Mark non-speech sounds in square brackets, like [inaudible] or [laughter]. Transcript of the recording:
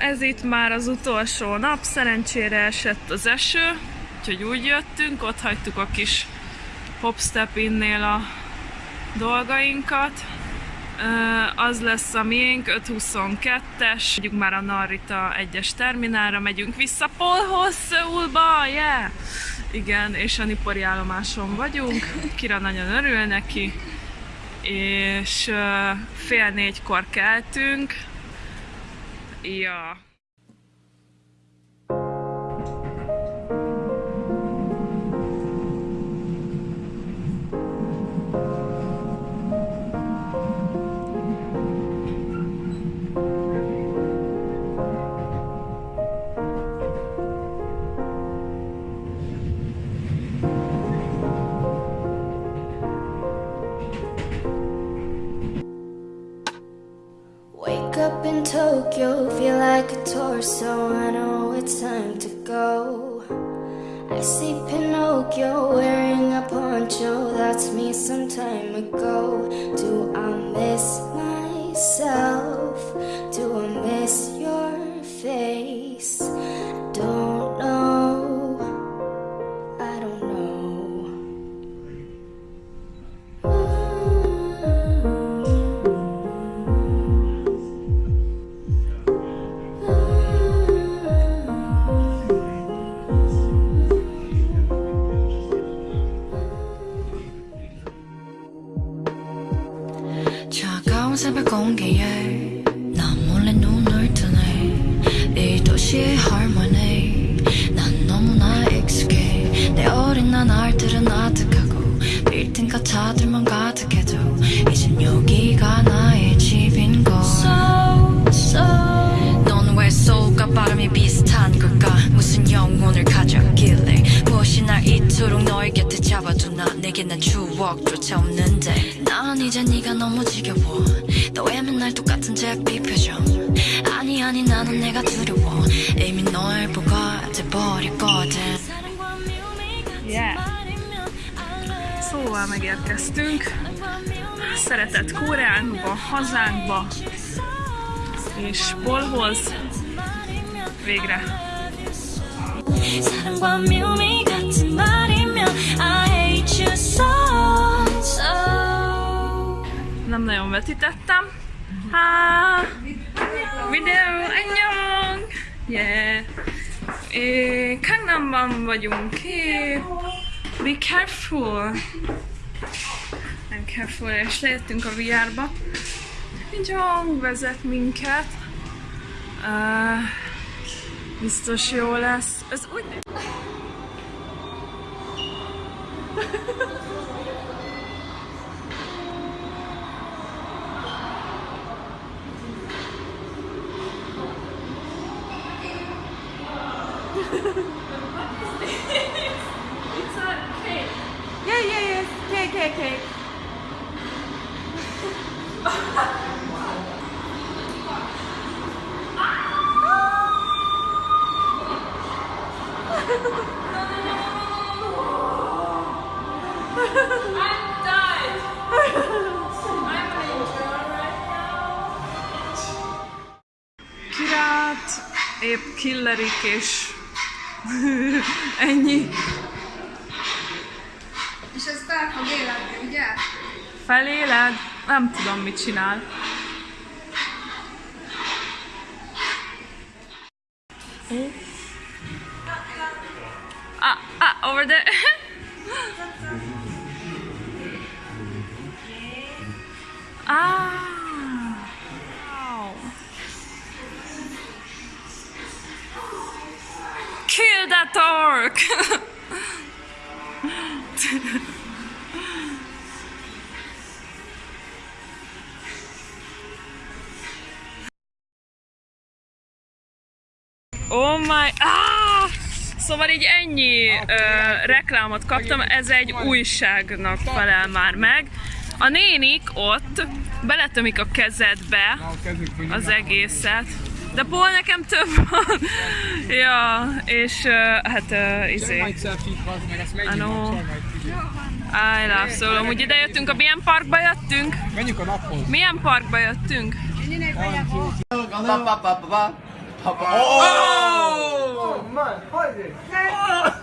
Ez itt már az utolsó nap, szerencsére esett az eső, úgyhogy úgy jöttünk, ott hagytuk a kis hopstep innél a dolgainkat. Az lesz a miénk, 522-es, megyünk már a Narita 1-es terminálra, megyünk vissza Polhoz, Szöulba, yeah! Igen, és a Nipori állomáson vagyunk, Kira nagyon örül neki, és fél négykor keltünk, Yeah. Wake up in Tokyo, feel like a torso. I know it's time to go. I see Pinocchio wearing a poncho. That's me some time ago. Do I miss myself? Do I miss your face? 새벽 공기에 난 몰래 눈을 뜨네. 이 도시의 harmony 난 너무나 익숙해. 내 어린 나날들은 아득하고 빌딩과 차들만 이 이토록 너의 곁에 잡아두나 내게 난 추억조차 없는데 난 이제 네가 너무 지겨워 너의 맨날 똑같은 제비 표정 아니 아니 나는 내가 두려워 이미 널 보고 돼버렸거든 Yeah. Szóval megérkeztünk. Szeretett Koreánkba, hazánkba. És Polhoz. Végre. 사랑과 묘미 nagyon vetítettem. Há! Videó, annyi! Yeah! É, Kangnamban vagyunk. É, be careful! Nem careful, és lejöttünk a VR-ba. Jong vezet minket. Uh, biztos jó lesz. Ez úgy It's a cake. Yeah, yeah, yeah. Cake, cake, cake. Épp killerik és [laughs] ennyi. Életni, ugye? Feléled? Nem tudom, mit csinál. Ah, ah, over there. [laughs] ah. Wow. Kill that orc! [laughs] Oh my... Ah! Szóval így ennyi ö, reklámot kaptam, ez egy újságnak felel már meg. A nénik ott beletömik a kezedbe az egészet. De Paul nekem több van. [laughs] ja, és ö, hát ö, izé. I know. I love so Amúgy ide jöttünk, a milyen parkba jöttünk? Menjünk a naphoz. Milyen parkba jöttünk? 봐봐. 정말. 아, 이제. 어.